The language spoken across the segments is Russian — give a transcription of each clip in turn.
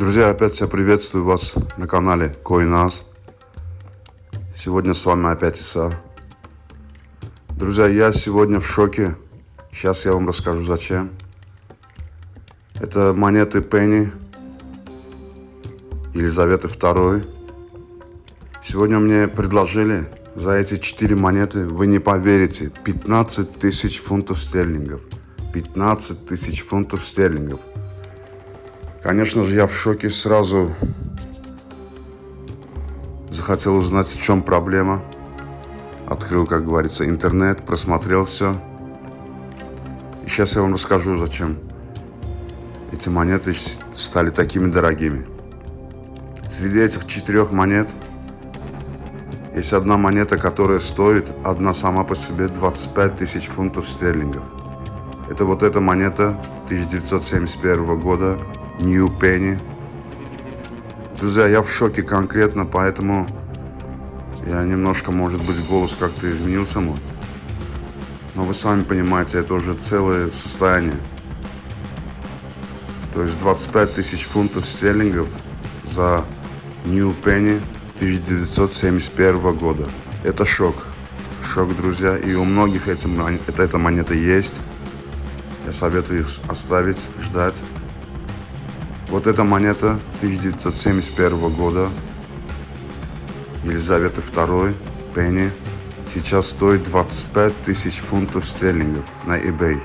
Друзья, опять всех приветствую вас на канале CoinAs. Сегодня с вами опять Иса. Друзья, я сегодня в шоке. Сейчас я вам расскажу зачем. Это монеты Пенни Елизаветы II. Сегодня мне предложили за эти 4 монеты, вы не поверите, 15 тысяч фунтов стерлингов. 15 тысяч фунтов стерлингов. Конечно же, я в шоке сразу захотел узнать, в чем проблема. Открыл, как говорится, интернет, просмотрел все. И сейчас я вам расскажу, зачем эти монеты стали такими дорогими. Среди этих четырех монет есть одна монета, которая стоит одна сама по себе 25 тысяч фунтов стерлингов. Это вот эта монета 1971 года New Penny. Друзья, я в шоке конкретно, поэтому я немножко, может быть, голос как-то изменился мой. Но вы сами понимаете, это уже целое состояние. То есть 25 тысяч фунтов стерлингов за New Penny 1971 года. Это шок. Шок, друзья. И у многих этим, это, эта монета есть. Я советую их оставить, ждать. Вот эта монета 1971 года Елизаветы II, Пенни, сейчас стоит 25 тысяч фунтов стерлингов на eBay.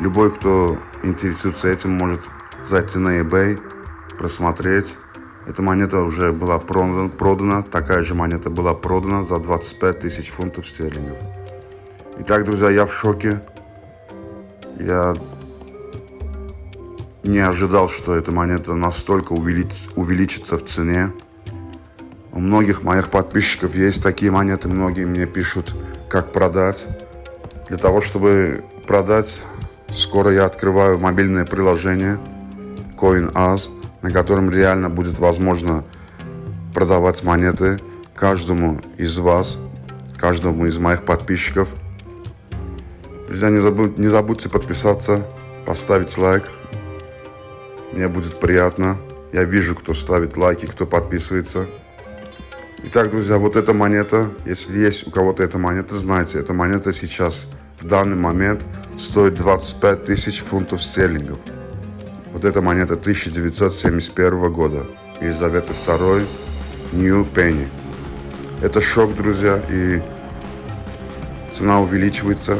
Любой, кто интересуется этим, может зайти на eBay, просмотреть. Эта монета уже была продана, продана, такая же монета была продана за 25 тысяч фунтов стерлингов. Итак, друзья, я в шоке. Я не ожидал, что эта монета настолько увелич, увеличится в цене. У многих моих подписчиков есть такие монеты, многие мне пишут, как продать. Для того, чтобы продать, скоро я открываю мобильное приложение CoinAs, на котором реально будет возможно продавать монеты каждому из вас, каждому из моих подписчиков. Друзья, не, забудь, не забудьте подписаться, поставить лайк, мне будет приятно. Я вижу, кто ставит лайки, кто подписывается. Итак, друзья, вот эта монета, если есть у кого-то эта монета, знайте, эта монета сейчас, в данный момент, стоит 25 тысяч фунтов стерлингов. Вот эта монета 1971 года. Елизавета II, New Penny. Это шок, друзья, и цена увеличивается.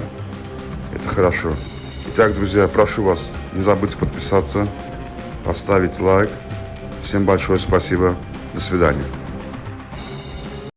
Это хорошо. Итак, друзья, прошу вас, не забудьте подписаться, поставить лайк. Всем большое спасибо. До свидания.